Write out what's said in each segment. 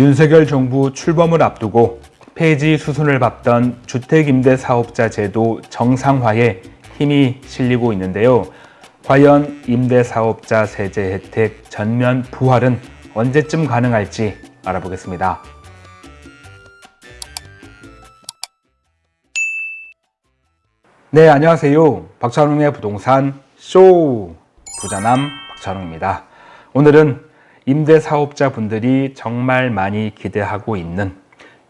윤석열 정부 출범을 앞두고 폐지 수순을 밟던 주택임대사업자 제도 정상화에 힘이 실리고 있는데요. 과연 임대사업자 세제 혜택 전면 부활은 언제쯤 가능할지 알아보겠습니다. 네, 안녕하세요. 박찬웅의 부동산 쇼 부자남 박찬웅입니다. 오늘은 임대사업자 분들이 정말 많이 기대하고 있는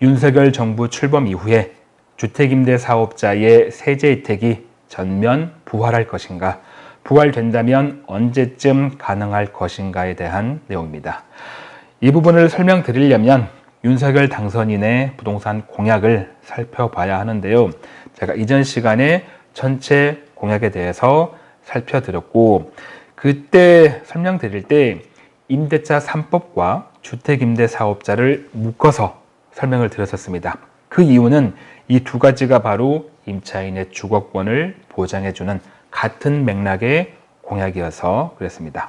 윤석열 정부 출범 이후에 주택임대사업자의 세제 혜택이 전면 부활할 것인가 부활된다면 언제쯤 가능할 것인가에 대한 내용입니다. 이 부분을 설명드리려면 윤석열 당선인의 부동산 공약을 살펴봐야 하는데요. 제가 이전 시간에 전체 공약에 대해서 살펴드렸고 그때 설명드릴 때 임대차 3법과 주택임대사업자를 묶어서 설명을 드렸었습니다. 그 이유는 이 두 가지가 바로 임차인의 주거권을 보장해주는 같은 맥락의 공약이어서 그랬습니다.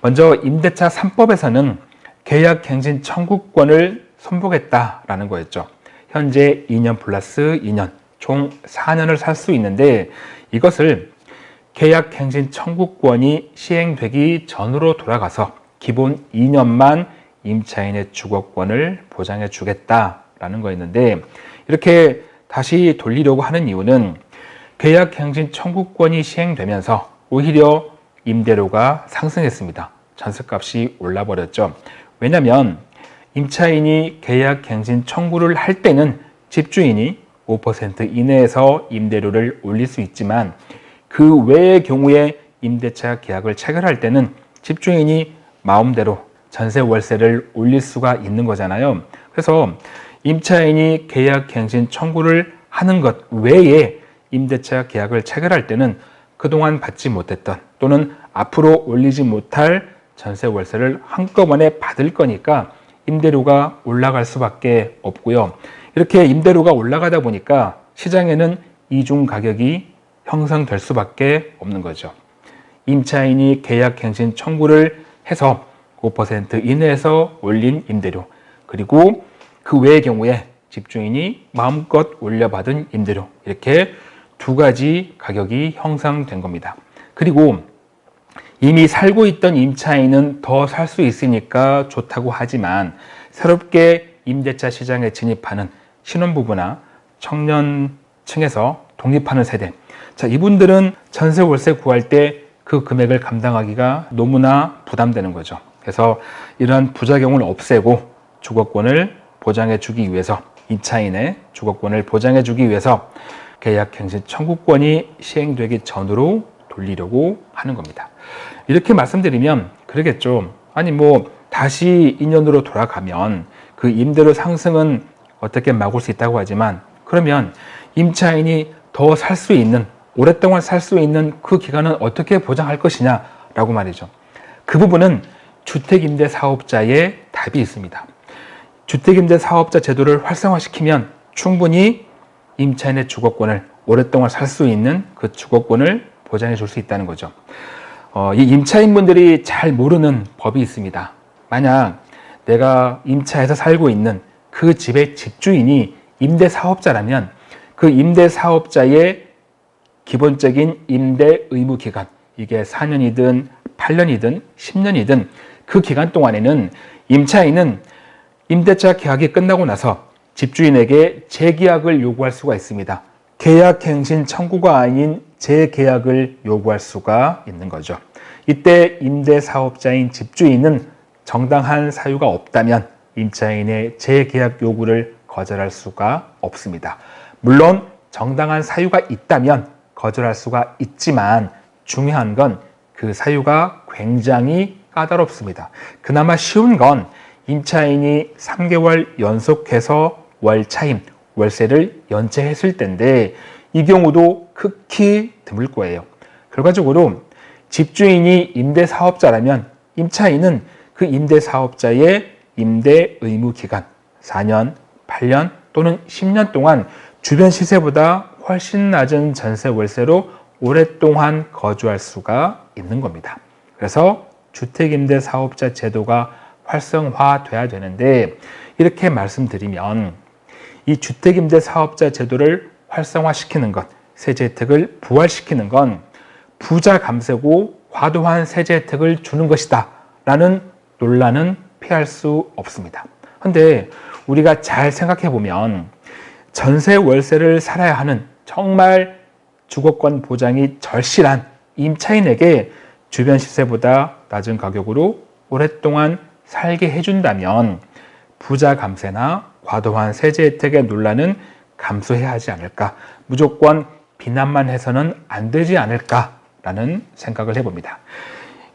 먼저 임대차 3법에서는 계약갱신 청구권을 선보겠다라는 거였죠. 현재 2년 플러스 2년, 총 4년을 살 수 있는데 이것을 계약갱신 청구권이 시행되기 전으로 돌아가서 기본 2년만 임차인의 주거권을 보장해 주겠다라는 거였는데 이렇게 다시 돌리려고 하는 이유는 계약갱신 청구권이 시행되면서 오히려 임대료가 상승했습니다. 전세값이 올라버렸죠. 왜냐하면 임차인이 계약갱신 청구를 할 때는 집주인이 5% 이내에서 임대료를 올릴 수 있지만 그 외의 경우에 임대차 계약을 체결할 때는 집주인이 마음대로 전세 월세를 올릴 수가 있는 거잖아요. 그래서 임차인이 계약갱신 청구를 하는 것 외에 임대차 계약을 체결할 때는 그동안 받지 못했던 또는 앞으로 올리지 못할 전세 월세를 한꺼번에 받을 거니까 임대료가 올라갈 수밖에 없고요. 이렇게 임대료가 올라가다 보니까 시장에는 이중 가격이 형성될 수밖에 없는 거죠. 임차인이 계약갱신 청구를 해서 5% 이내에서 올린 임대료. 그리고 그 외의 경우에 집주인이 마음껏 올려받은 임대료. 이렇게 두 가지 가격이 형성된 겁니다. 그리고 이미 살고 있던 임차인은 더 살 수 있으니까 좋다고 하지만 새롭게 임대차 시장에 진입하는 신혼부부나 청년층에서 독립하는 세대. 자 이분들은 전세 월세 구할 때 그 금액을 감당하기가 너무나 부담되는 거죠. 그래서 이러한 부작용을 없애고 주거권을 보장해 주기 위해서 임차인의 주거권을 보장해 주기 위해서 계약갱신 청구권이 시행되기 전으로 돌리려고 하는 겁니다. 이렇게 말씀드리면 그러겠죠. 아니 뭐 다시 2년으로 돌아가면 그 임대료 상승은 어떻게 막을 수 있다고 하지만 그러면 임차인이 더 살 수 있는 오랫동안 살 수 있는 그 기간은 어떻게 보장할 것이냐라고 말이죠. 그 부분은 주택임대 사업자의 답이 있습니다. 주택임대 사업자 제도를 활성화시키면 충분히 임차인의 주거권을 오랫동안 살 수 있는 그 주거권을 보장해 줄 수 있다는 거죠. 어, 이 임차인분들이 잘 모르는 법이 있습니다. 만약 내가 임차에서 살고 있는 그 집의 집주인이 임대사업자라면 그 임대사업자의 기본적인 임대 의무 기간 이게 4년이든 8년이든 10년이든 그 기간 동안에는 임차인은 임대차 계약이 끝나고 나서 집주인에게 재계약을 요구할 수가 있습니다. 계약갱신 청구가 아닌 재계약을 요구할 수가 있는 거죠. 이때 임대사업자인 집주인은 정당한 사유가 없다면 임차인의 재계약 요구를 거절할 수가 없습니다. 물론 정당한 사유가 있다면 거절할 수가 있지만 중요한 건 그 사유가 굉장히 까다롭습니다. 그나마 쉬운 건 임차인이 3개월 연속해서 월차임, 월세를 연체했을 때인데 이 경우도 극히 드물 거예요. 결과적으로 집주인이 임대사업자라면 임차인은 그 임대사업자의 임대 의무 기간 4년, 8년 또는 10년 동안 주변 시세보다 훨씬 낮은 전세 월세로 오랫동안 거주할 수가 있는 겁니다. 그래서 주택임대 사업자 제도가 활성화돼야 되는데 이렇게 말씀드리면 이 주택임대 사업자 제도를 활성화시키는 것, 세제 혜택을 부활시키는 건 부자 감세고 과도한 세제 혜택을 주는 것이다 라는 논란은 피할 수 없습니다. 근데 우리가 잘 생각해 보면 전세 월세를 살아야 하는 정말 주거권 보장이 절실한 임차인에게 주변 시세보다 낮은 가격으로 오랫동안 살게 해준다면 부자 감세나 과도한 세제 혜택의 논란은 감소해야 하지 않을까 무조건 비난만 해서는 안 되지 않을까라는 생각을 해봅니다.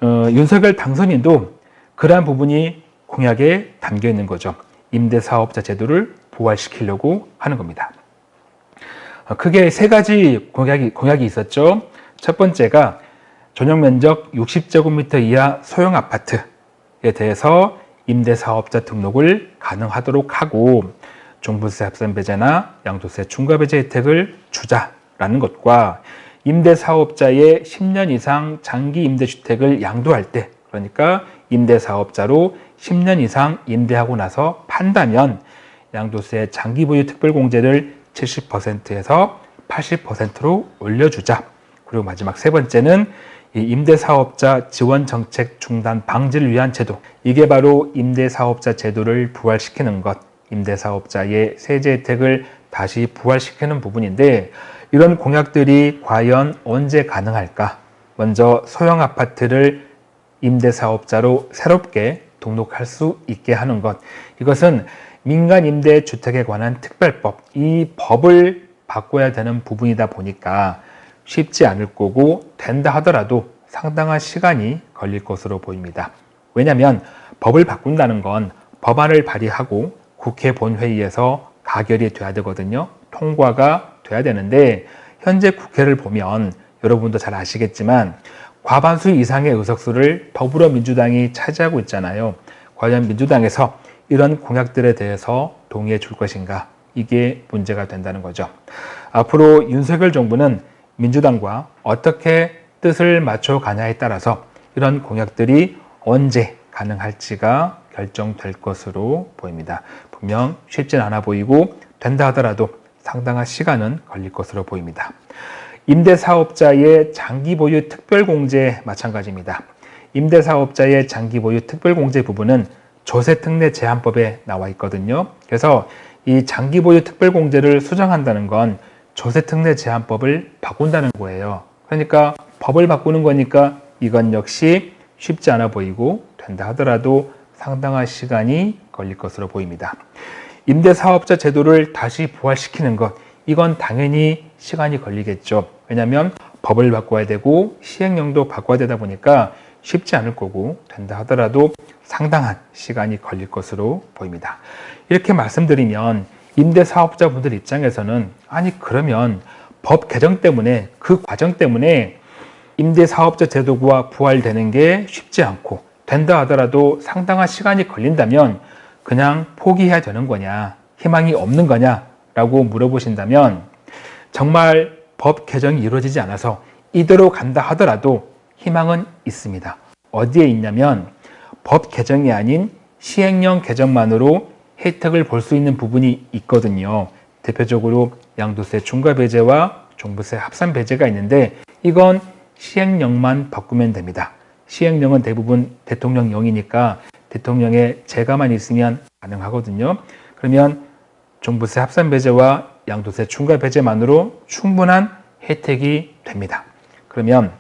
어, 윤석열 당선인도 그러한 부분이 공약에 담겨 있는 거죠. 임대사업자 제도를 부활시키려고 하는 겁니다. 어, 크게 세 가지 공약이, 공약이 있었죠. 첫 번째가 전용 면적 60제곱미터 이하 소형 아파트에 대해서 임대사업자 등록을 가능하도록 하고 종부세 합산 배제나 양도세 중과 배제 혜택을 주자라는 것과 임대사업자의 10년 이상 장기 임대주택을 양도할 때 그러니까 임대사업자로 10년 이상 임대하고 나서 판다면 양도세 장기 보유 특별공제를 70%에서 80%로 올려주자. 그리고 마지막 세 번째는 임대사업자 지원 정책 중단 방지를 위한 제도. 이게 바로 임대사업자 제도를 부활시키는 것, 임대사업자의 세제 혜택을 다시 부활시키는 부분인데 이런 공약들이 과연 언제 가능할까? 먼저 소형 아파트를 임대사업자로 새롭게 등록할 수 있게 하는 것. 이것은 민간 임대 주택에 관한 특별법, 이 법을 바꿔야 되는 부분이다 보니까 쉽지 않을 거고 된다 하더라도 상당한 시간이 걸릴 것으로 보입니다. 왜냐하면 법을 바꾼다는 건 법안을 발의하고 국회 본회의에서 가결이 돼야 되거든요. 통과가 돼야 되는데 현재 국회를 보면 여러분도 잘 아시겠지만 과반수 이상의 의석수를 더불어민주당이 차지하고 있잖아요. 과연 민주당에서 이런 공약들에 대해서 동의해 줄 것인가? 이게 문제가 된다는 거죠. 앞으로 윤석열 정부는 민주당과 어떻게 뜻을 맞춰 가냐에 따라서 이런 공약들이 언제 가능할지가 결정될 것으로 보입니다. 분명 쉽진 않아 보이고 된다 하더라도 상당한 시간은 걸릴 것으로 보입니다. 임대사업자의 장기 보유 특별공제 마찬가지입니다. 임대사업자의 장기 보유 특별공제 부분은 조세특례 제한법에 나와 있거든요. 그래서 이 장기보유 특별공제를 수정한다는 건 조세특례 제한법을 바꾼다는 거예요. 그러니까 법을 바꾸는 거니까 이건 역시 쉽지 않아 보이고 된다 하더라도 상당한 시간이 걸릴 것으로 보입니다. 임대사업자 제도를 다시 부활시키는 것 이건 당연히 시간이 걸리겠죠. 왜냐하면 법을 바꿔야 되고 시행령도 바꿔야 되다 보니까 쉽지 않을 거고 된다 하더라도 상당한 시간이 걸릴 것으로 보입니다. 이렇게 말씀드리면 임대사업자분들 입장에서는 아니 그러면 법 개정 때문에 그 과정 때문에 임대사업자 제도가 부활되는 게 쉽지 않고 된다 하더라도 상당한 시간이 걸린다면 그냥 포기해야 되는 거냐 희망이 없는 거냐 라고 물어보신다면 정말 법 개정이 이루어지지 않아서 이대로 간다 하더라도 희망은 있습니다. 어디에 있냐면 법 개정이 아닌 시행령 개정만으로 혜택을 볼 수 있는 부분이 있거든요. 대표적으로 양도세 중과 배제와 종부세 합산 배제가 있는데 이건 시행령만 바꾸면 됩니다. 시행령은 대부분 대통령령이니까 대통령의 재가만 있으면 가능하거든요. 그러면 종부세 합산 배제와 양도세 중과 배제만으로 충분한 혜택이 됩니다. 그러면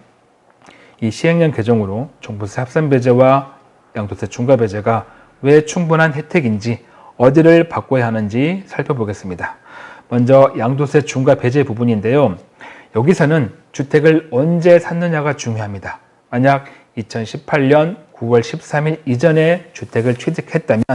이 시행령 개정으로 종부세 합산 배제와 양도세 중과 배제가 왜 충분한 혜택인지 어디를 바꿔야 하는지 살펴보겠습니다. 먼저 양도세 중과 배제 부분인데요. 여기서는 주택을 언제 샀느냐가 중요합니다. 만약 2018년 9월 13일 이전에 주택을 취득했다면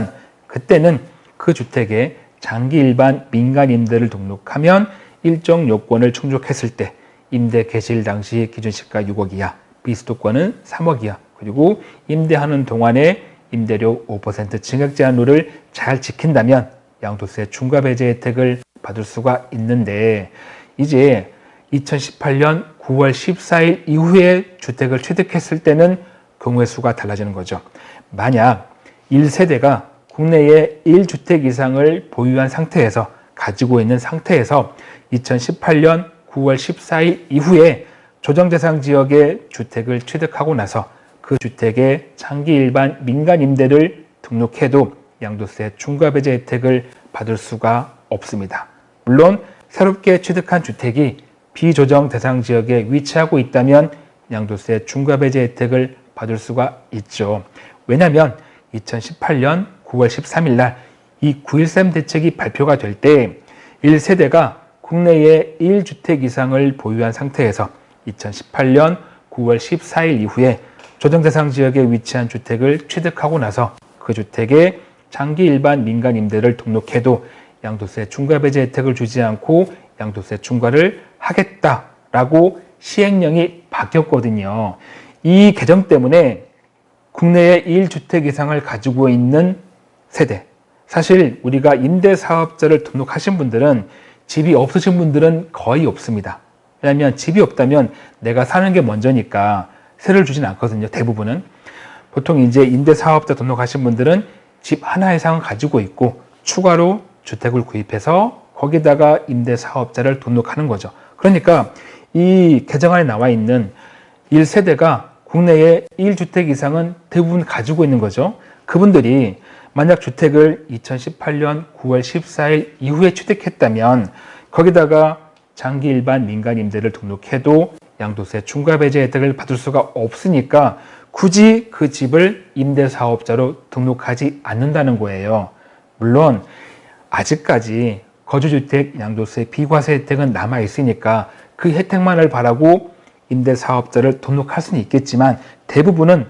그때는 그 주택에 장기 일반 민간 임대를 등록하면 일정 요건을 충족했을 때 임대 개시일 당시 기준시가 6억 이하, 비수도권은 3억 이하, 그리고 임대하는 동안에 임대료 5% 증액 제한룰을 잘 지킨다면 양도세 중과 배제 혜택을 받을 수가 있는데 이제 2018년 9월 14일 이후에 주택을 취득했을 때는 경우의 수가 달라지는 거죠. 만약 1세대가 국내에 1주택 이상을 보유한 상태에서 가지고 있는 상태에서 2018년 9월 14일 이후에 조정대상 지역의 주택을 취득하고 나서 그 주택의 장기 일반 민간 임대를 등록해도 양도세 중과 배제 혜택을 받을 수가 없습니다. 물론 새롭게 취득한 주택이 비조정 대상 지역에 위치하고 있다면 양도세 중과 배제 혜택을 받을 수가 있죠. 왜냐하면 2018년 9월 13일 날 이 9.13 대책이 발표가 될 때 1세대가 국내에 1주택 이상을 보유한 상태에서 2018년 9월 14일 이후에 조정 대상 지역에 위치한 주택을 취득하고 나서 그 주택에 장기 일반 민간 임대를 등록해도 양도세 중과 배제 혜택을 주지 않고 양도세 중과를 하겠다라고 시행령이 바뀌었거든요. 이 개정 때문에 국내에 1주택 이상을 가지고 있는 세대 사실 우리가 임대사업자를 등록하신 분들은 집이 없으신 분들은 거의 없습니다. 왜냐하면 집이 없다면 내가 사는 게 먼저니까 세를 주진 않거든요. 대부분은. 보통 이제 임대사업자 등록하신 분들은 집 하나 이상을 가지고 있고 추가로 주택을 구입해서 거기다가 임대사업자를 등록하는 거죠. 그러니까 이 개정안에 나와 있는 1세대가 국내에 1주택 이상은 대부분 가지고 있는 거죠. 그분들이 만약 주택을 2018년 9월 14일 이후에 취득했다면 거기다가 장기 일반 민간 임대를 등록해도 양도세 중과 배제 혜택을 받을 수가 없으니까 굳이 그 집을 임대사업자로 등록하지 않는다는 거예요. 물론 아직까지 거주주택 양도세 비과세 혜택은 남아 있으니까 그 혜택만을 바라고 임대사업자를 등록할 수는 있겠지만 대부분은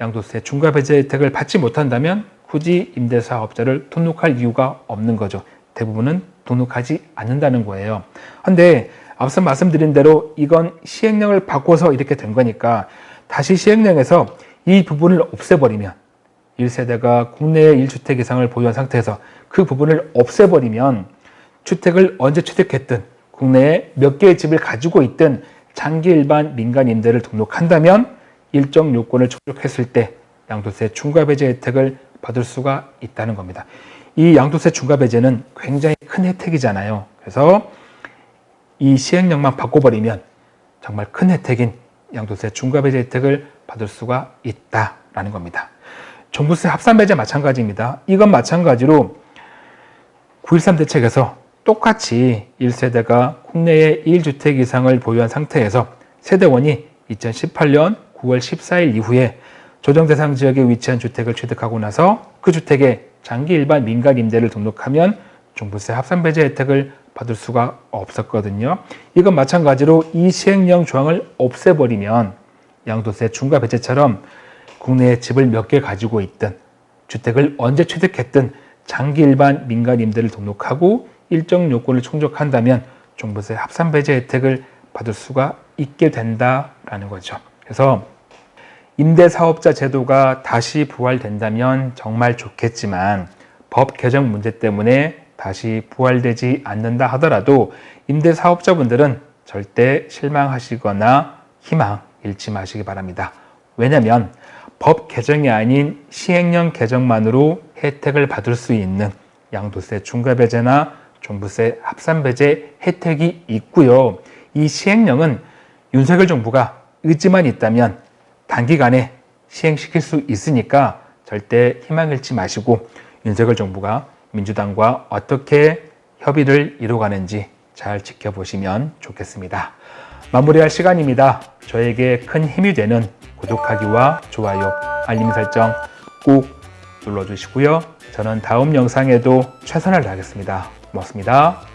양도세 중과 배제 혜택을 받지 못한다면 굳이 임대사업자를 등록할 이유가 없는 거죠. 대부분은 등록하지 않는다는 거예요. 근데 앞서 말씀드린 대로 이건 시행령을 바꿔서 이렇게 된 거니까 다시 시행령에서 이 부분을 없애버리면 1세대가 국내에 1주택 이상을 보유한 상태에서 그 부분을 없애버리면 주택을 언제 취득했든 국내에 몇 개의 집을 가지고 있든 장기 일반 민간 임대를 등록한다면 일정 요건을 충족했을 때 양도세 중과 배제 혜택을 받을 수가 있다는 겁니다. 이 양도세 중과 배제는 굉장히 큰 혜택이잖아요. 그래서 이 시행령만 바꿔버리면 정말 큰 혜택인 양도세 중과 배제 혜택을 받을 수가 있다라는 겁니다. 종부세 합산 배제 마찬가지입니다. 이건 마찬가지로 9.13 대책에서 똑같이 1세대가 국내에 1주택 이상을 보유한 상태에서 세대원이 2018년 9월 14일 이후에 조정 대상 지역에 위치한 주택을 취득하고 나서 그 주택에 장기 일반 민간 임대를 등록하면 종부세 합산 배제 혜택을 받을 수가 없었거든요. 이건 마찬가지로 이 시행령 조항을 없애버리면 양도세 중과 배제처럼 국내에 집을 몇 개 가지고 있든 주택을 언제 취득했든 장기 일반 민간 임대를 등록하고 일정 요건을 충족한다면 종부세 합산 배제 혜택을 받을 수가 있게 된다라는 거죠. 그래서 임대사업자 제도가 다시 부활된다면 정말 좋겠지만 법 개정 문제 때문에 다시 부활되지 않는다 하더라도 임대사업자분들은 절대 실망하시거나 희망 잃지 마시기 바랍니다. 왜냐하면 법 개정이 아닌 시행령 개정만으로 혜택을 받을 수 있는 양도세 중과배제나 종부세 합산배제 혜택이 있고요. 이 시행령은 윤석열 정부가 의지만 있다면 단기간에 시행시킬 수 있으니까 절대 희망 잃지 마시고 윤석열 정부가 민주당과 어떻게 협의를 이루어가는지 잘 지켜보시면 좋겠습니다. 마무리할 시간입니다. 저에게 큰 힘이 되는 구독하기와 좋아요, 알림 설정 꼭 눌러주시고요. 저는 다음 영상에도 최선을 다하겠습니다. 고맙습니다.